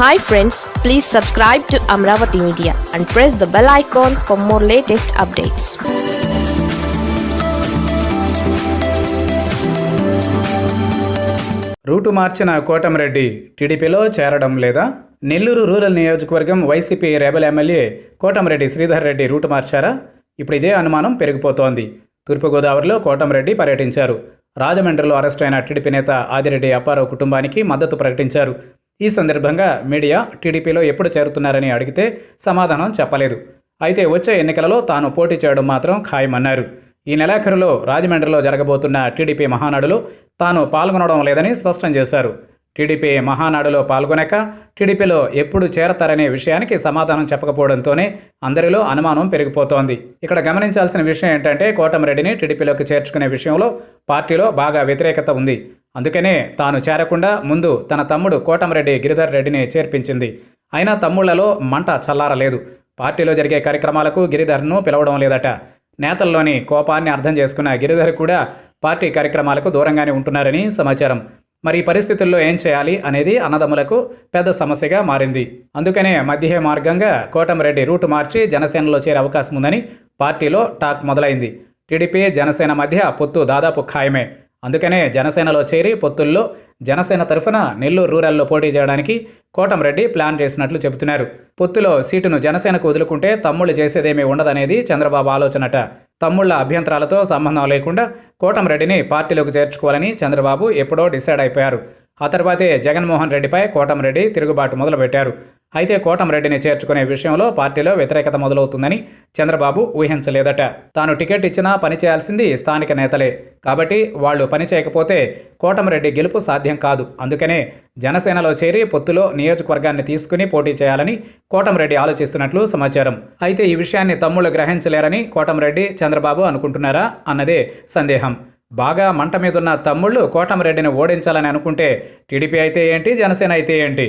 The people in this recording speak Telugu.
Hi friends please subscribe to Amaravati media and press the bell icon for more latest updates route మార్చిన కోటమిరెడ్డి టీడీపీలో చేరడం లేదా? నెల్లూరు రూరల్ నియోజకవర్గం YCP rebel MLA Kotamreddy Sridhar Reddy route మార్చారా? ఇప్పుడు ఇదే అనుమానం పెరిగిపోతోంది. తూర్పుగోదావరిలో కోటమిరెడ్డి పర్యటించారు. రాజమండ్రిలో అరెస్టైన అయిన టీడీపీ నేత ఆదిరెడ్డి అప్పారావు కుటుంబానికి మద్దతు ప్రకటించారు. ఈ సందర్భంగా మీడియా టీడీపీలో ఎప్పుడు చేరుతున్నారని అడిగితే సమాధానం చెప్పలేదు. అయితే వచ్చే ఎన్నికలలో తాను పోటీ చేయడం మాత్రం ఖాయమన్నారు. ఈ నెలాఖరులో రాజమండ్రిలో జరగబోతున్న టీడీపీ మహానాడులో తాను పాల్గొనడం లేదని స్పష్టం చేశారు. టీడీపీ మహానాడులో పాల్గొనక టీడీపీలో ఎప్పుడు చేరతారనే విషయానికి సమాధానం చెప్పకపోవడంతోనే అందరిలో అనుమానం పెరిగిపోతోంది. ఇక్కడ గమనించాల్సిన విషయం ఏంటంటే కోటమిరెడ్డిని టీడీపీలోకి చేర్చుకునే విషయంలో పార్టీలో బాగా వ్యతిరేకత ఉంది. అందుకనే తాను చేరకుండా ముందు తన తమ్ముడు కోటమరెడ్డి గిరిధర్ రెడ్డిని చేర్పించింది. అయినా తమ్ముళ్ళలో మంట చల్లారలేదు. పార్టీలో జరిగే కార్యక్రమాలకు గిరిధర్ను పిలవడం లేదట. నేతల్లోని కోపాన్ని అర్థం చేసుకున్న గిరిధర్ కూడా పార్టీ కార్యక్రమాలకు దూరంగానే ఉంటున్నారని సమాచారం. మరి ఈ పరిస్థితుల్లో ఏం చేయాలి అనేది అన్నదమ్ములకు పెద్ద సమస్యగా మారింది. అందుకనే మధ్య మార్గంగా కోటమరెడ్డి రూటు మార్చి జనసేనలో చేరే అవకాశం ఉందని పార్టీలో టాక్ మొదలైంది. టీడీపీ జనసేన మధ్య పొత్తు దాదాపు ఖాయమే. అందుకనే జనసేనలో చేరి పొత్తుల్లో జనసేన తరఫున నెల్లూరు రూరల్లో పోటీ చేయడానికి కోటంరెడ్డి ప్లాన్ చేసినట్లు చెబుతున్నారు. పొత్తులో సీటును జనసేనకు వదులుకుంటే తమ్ముళ్ళు చేసేదేమీ ఉండదనేది చంద్రబాబు ఆలోచనట. తమ్ముళ్ళ అభ్యంతరాలతో సంబంధం లేకుండా కోటంరెడ్డిని పార్టీలోకి చేర్చుకోవాలని చంద్రబాబు ఎప్పుడో డిసైడ్ అయిపోయారు. ఆ తర్వాతే జగన్మోహన్ రెడ్డిపై కోటంరెడ్డి తిరుగుబాటు మొదలుపెట్టారు. అయితే కోటంరెడ్డిని చేర్చుకునే విషయంలో పార్టీలో వ్యతిరేకత మొదలవుతుందని చంద్రబాబు ఊహించలేదట. తాను టికెట్ ఇచ్చినా పని చేయాల్సింది స్థానిక నేతలే. కాబట్టి వాళ్ళు పని చేయకపోతే కోటమిరెడ్డి గెలుపు సాధ్యం కాదు. అందుకనే జనసేనలో చేరి పొత్తులో నియోజకవర్గాన్ని తీసుకుని పోటీ చేయాలని కోటంరెడ్డి ఆలోచిస్తున్నట్లు సమాచారం. అయితే ఈ విషయాన్ని తమ్ముళ్ళు గ్రహించలేరని కోటంరెడ్డి చంద్రబాబు అనుకుంటున్నారా అన్నదే సందేహం. బాగా మంట మీదున్న తమ్ముళ్ళు కోటంరెడ్డిని ఓడించాలని అనుకుంటే టీడీపీ అయితే ఏంటి జనసేన అయితే ఏంటి?